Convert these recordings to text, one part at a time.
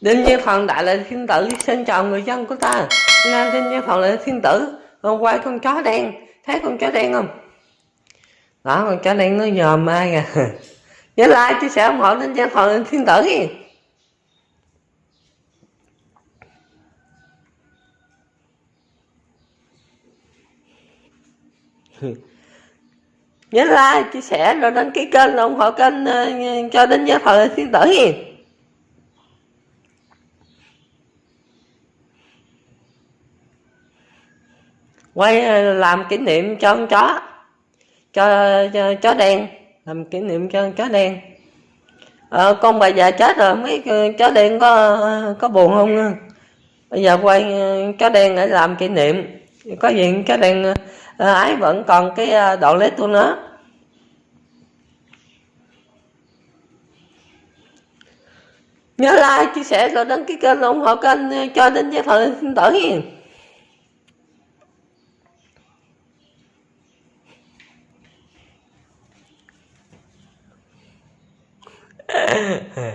đinh như Phật đại là thiên tử, xin chào người dân của ta. Nam đinh như Phật là thiên tử, hôm qua con chó đen. Thấy con chó đen không? Đó, con chó đen nó nhòm ai kìa à? nhớ like, chia sẻ ủng hộ đinh như Phật là thiên tử nhớ like, chia sẻ, rồi đăng ký kênh, ủng hộ kênh cho cho đến Phật thời thiên tử đi. Quay ờ, làm kỷ niệm cho con chó. Cho, cho chó đen. Làm kỷ niệm cho con chó đen. Ờ, con bà già chết rồi mấy chó đen có có buồn không? Bây giờ quay ờ, chó đen để làm kỷ niệm. Có gì chó đen ờ, ái vẫn còn cái độ lết của nó. Nhớ like chia sẻ rồi đăng ký kênh ủng hộ kênh cho đến giới thiệu xin tử হ্যাঁ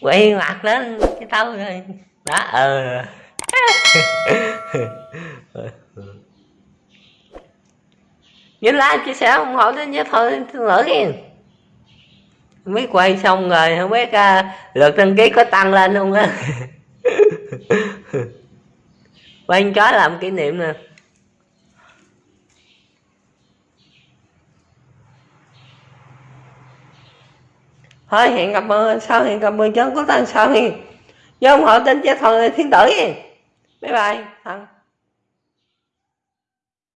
quay mặt lên cái tao rồi. Đó ờ. Nhớ like chia sẻ ủng hộ đến nhớ thôi xin lỗi kìa không quay xong rồi không biết uh, lượt đăng ký có tăng lên không á. Quay chó làm kỷ niệm nè. Thôi, hẹn gặp sau, hẹn gặp mười chớ có tăng sau thì. Do ủng hộ tin cho thằng thiên tử bye bye. Thằng.